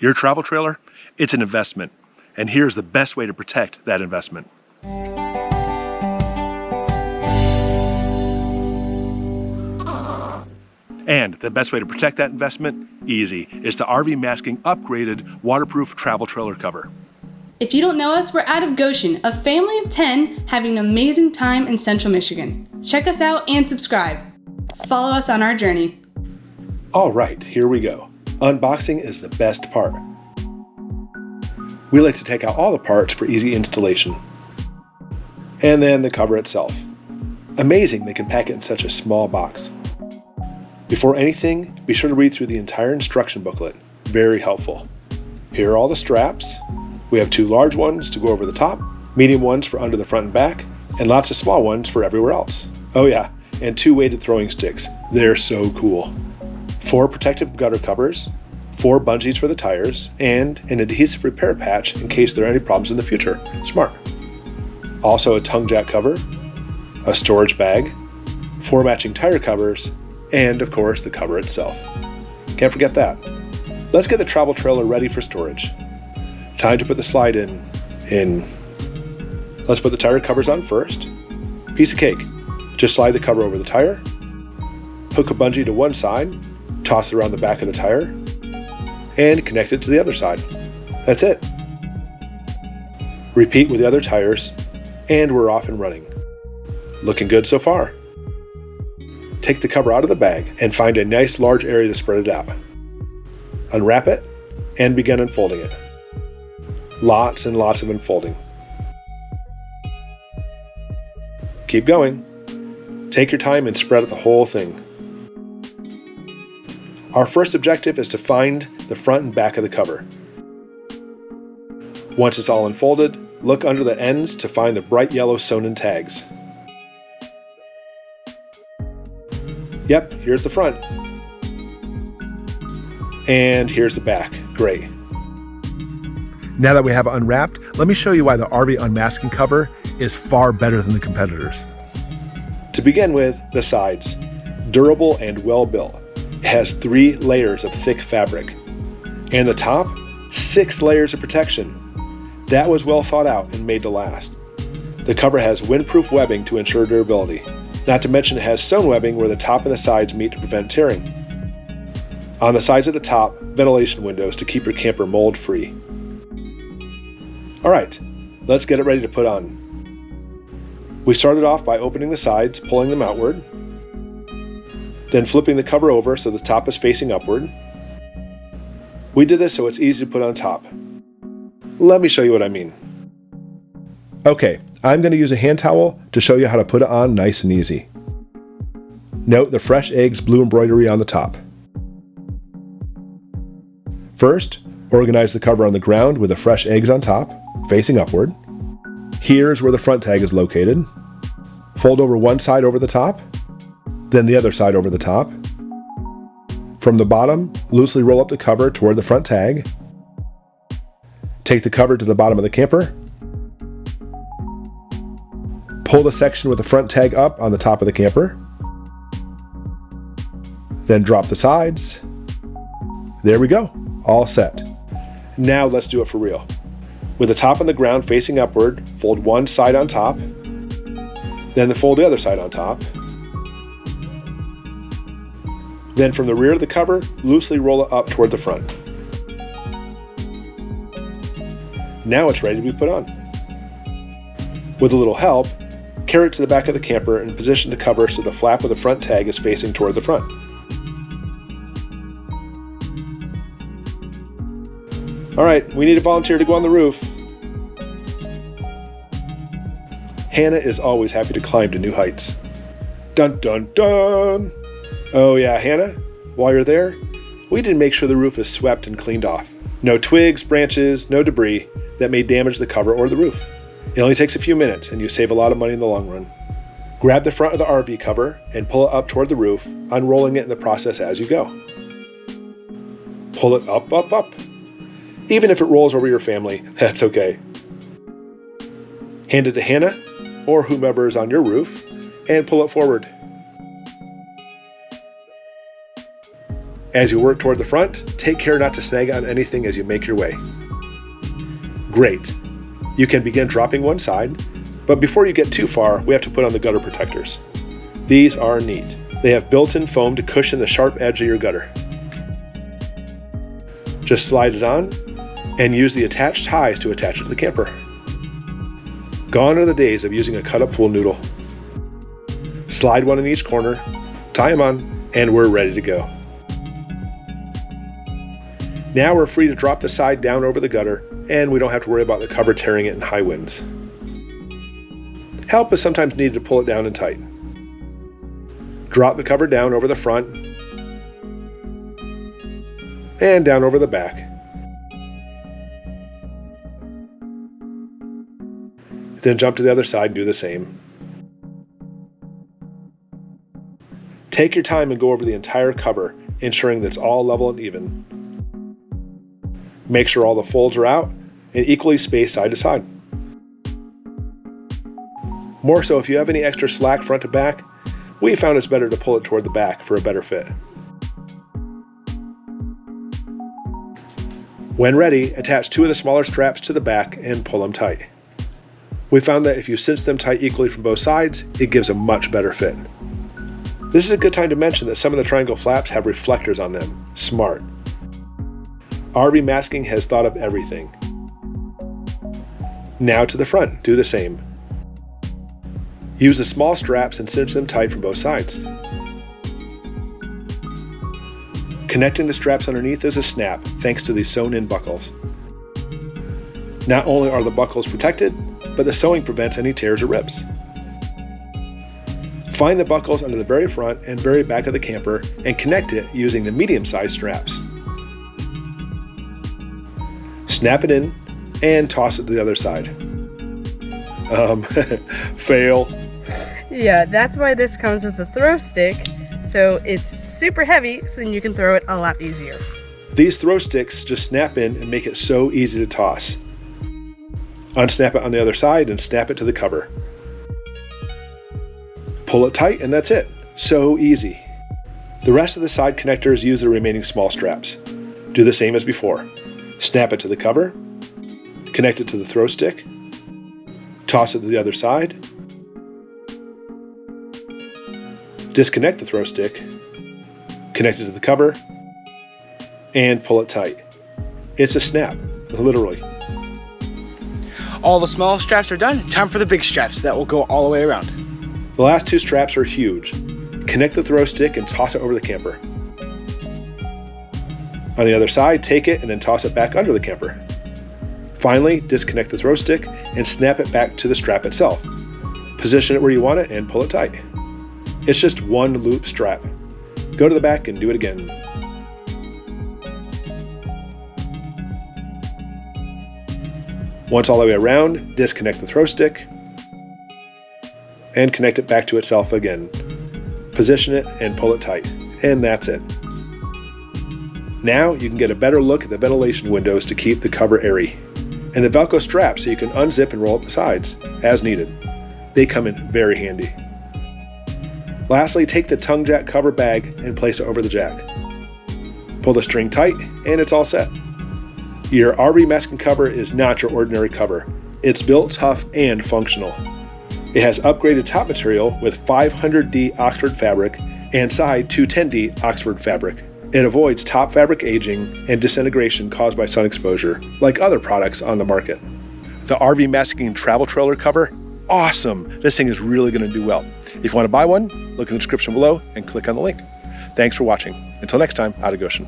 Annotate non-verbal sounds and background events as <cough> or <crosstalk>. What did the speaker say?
Your travel trailer, it's an investment. And here's the best way to protect that investment. And the best way to protect that investment, easy, is the RV Masking upgraded waterproof travel trailer cover. If you don't know us, we're out of Goshen, a family of 10 having an amazing time in central Michigan. Check us out and subscribe. Follow us on our journey. All right, here we go. Unboxing is the best part. We like to take out all the parts for easy installation. And then the cover itself. Amazing they can pack it in such a small box. Before anything, be sure to read through the entire instruction booklet. Very helpful. Here are all the straps. We have two large ones to go over the top, medium ones for under the front and back, and lots of small ones for everywhere else. Oh yeah, and two weighted throwing sticks. They're so cool. Four protective gutter covers, four bungees for the tires, and an adhesive repair patch in case there are any problems in the future. Smart. Also a tongue jack cover, a storage bag, four matching tire covers, and of course the cover itself. Can't forget that. Let's get the travel trailer ready for storage. Time to put the slide in, in. Let's put the tire covers on first. Piece of cake. Just slide the cover over the tire, hook a bungee to one side, toss it around the back of the tire, and connect it to the other side. That's it. Repeat with the other tires, and we're off and running. Looking good so far. Take the cover out of the bag and find a nice large area to spread it out. Unwrap it and begin unfolding it. Lots and lots of unfolding. Keep going. Take your time and spread out the whole thing. Our first objective is to find the front and back of the cover. Once it's all unfolded, look under the ends to find the bright yellow sewn-in tags. Yep, here's the front. And here's the back. Great. Now that we have it unwrapped, let me show you why the RV Masking cover is far better than the competitors. To begin with, the sides. Durable and well built. Has three layers of thick fabric. And the top, six layers of protection. That was well thought out and made to last. The cover has windproof webbing to ensure durability. Not to mention it has sewn webbing where the top and the sides meet to prevent tearing. On the sides of the top, ventilation windows to keep your camper mold free. Alright, let's get it ready to put on. We started off by opening the sides, pulling them outward, then flipping the cover over so the top is facing upward. We did this so it's easy to put on top. Let me show you what I mean. Okay, I'm going to use a hand towel to show you how to put it on nice and easy. Note the fresh eggs blue embroidery on the top. First, organize the cover on the ground with the fresh eggs on top, facing upward. Here's where the front tag is located. Fold over one side over the top, then the other side over the top. From the bottom, loosely roll up the cover toward the front tag. Take the cover to the bottom of the camper Pull the section with the front tag up on the top of the camper. Then drop the sides. There we go, all set. Now let's do it for real. With the top on the ground facing upward, fold one side on top, then fold the other side on top. Then from the rear of the cover, loosely roll it up toward the front. Now it's ready to be put on. With a little help, Carry it to the back of the camper and position the cover so the flap of the front tag is facing toward the front. Alright, we need a volunteer to go on the roof. Hannah is always happy to climb to new heights. Dun dun dun! Oh yeah, Hannah, while you're there, we did make sure the roof is swept and cleaned off. No twigs, branches, no debris that may damage the cover or the roof. It only takes a few minutes and you save a lot of money in the long run. Grab the front of the RV cover and pull it up toward the roof, unrolling it in the process as you go. Pull it up, up, up. Even if it rolls over your family, <laughs> that's okay. Hand it to Hannah or whomever is on your roof and pull it forward. As you work toward the front, take care not to snag on anything as you make your way. Great. You can begin dropping one side, but before you get too far, we have to put on the gutter protectors. These are neat. They have built-in foam to cushion the sharp edge of your gutter. Just slide it on and use the attached ties to attach it to the camper. Gone are the days of using a cut-up pool noodle. Slide one in each corner, tie them on, and we're ready to go. Now we're free to drop the side down over the gutter, and we don't have to worry about the cover tearing it in high winds. Help is sometimes needed to pull it down and tighten. Drop the cover down over the front and down over the back. Then jump to the other side and do the same. Take your time and go over the entire cover, ensuring that it's all level and even. Make sure all the folds are out and equally spaced side to side. More so if you have any extra slack front to back, we found it's better to pull it toward the back for a better fit. When ready, attach two of the smaller straps to the back and pull them tight. We found that if you cinch them tight equally from both sides, it gives a much better fit. This is a good time to mention that some of the triangle flaps have reflectors on them. Smart. RV Masking has thought of everything. Now to the front, do the same. Use the small straps and cinch them tight from both sides. Connecting the straps underneath is a snap thanks to these sewn in buckles. Not only are the buckles protected, but the sewing prevents any tears or rips. Find the buckles under the very front and very back of the camper and connect it using the medium-sized straps. Snap it in and toss it to the other side. Um, <laughs> fail. Yeah, that's why this comes with a throw stick. So it's super heavy, so then you can throw it a lot easier. These throw sticks just snap in and make it so easy to toss. Unsnap it on the other side and snap it to the cover. Pull it tight and that's it. So easy. The rest of the side connectors use the remaining small straps. Do the same as before. Snap it to the cover, connect it to the throw stick, toss it to the other side, disconnect the throw stick, connect it to the cover, and pull it tight. It's a snap, literally. All the small straps are done, time for the big straps that will go all the way around. The last two straps are huge. Connect the throw stick and toss it over the camper. On the other side, take it and then toss it back under the camper. Finally, disconnect the throw stick and snap it back to the strap itself. Position it where you want it and pull it tight. It's just one loop strap. Go to the back and do it again. Once all the way around, disconnect the throw stick and connect it back to itself again. Position it and pull it tight. And that's it. Now you can get a better look at the ventilation windows to keep the cover airy. And the Velcro straps so you can unzip and roll up the sides, as needed. They come in very handy. Lastly, take the tongue jack cover bag and place it over the jack. Pull the string tight and it's all set. Your RV masking cover is not your ordinary cover. It's built tough and functional. It has upgraded top material with 500D Oxford fabric and side 210D Oxford fabric. It avoids top fabric aging and disintegration caused by sun exposure, like other products on the market. The RV masking travel trailer cover, awesome! This thing is really going to do well. If you want to buy one, look in the description below and click on the link. Thanks for watching. Until next time, out of Goshen.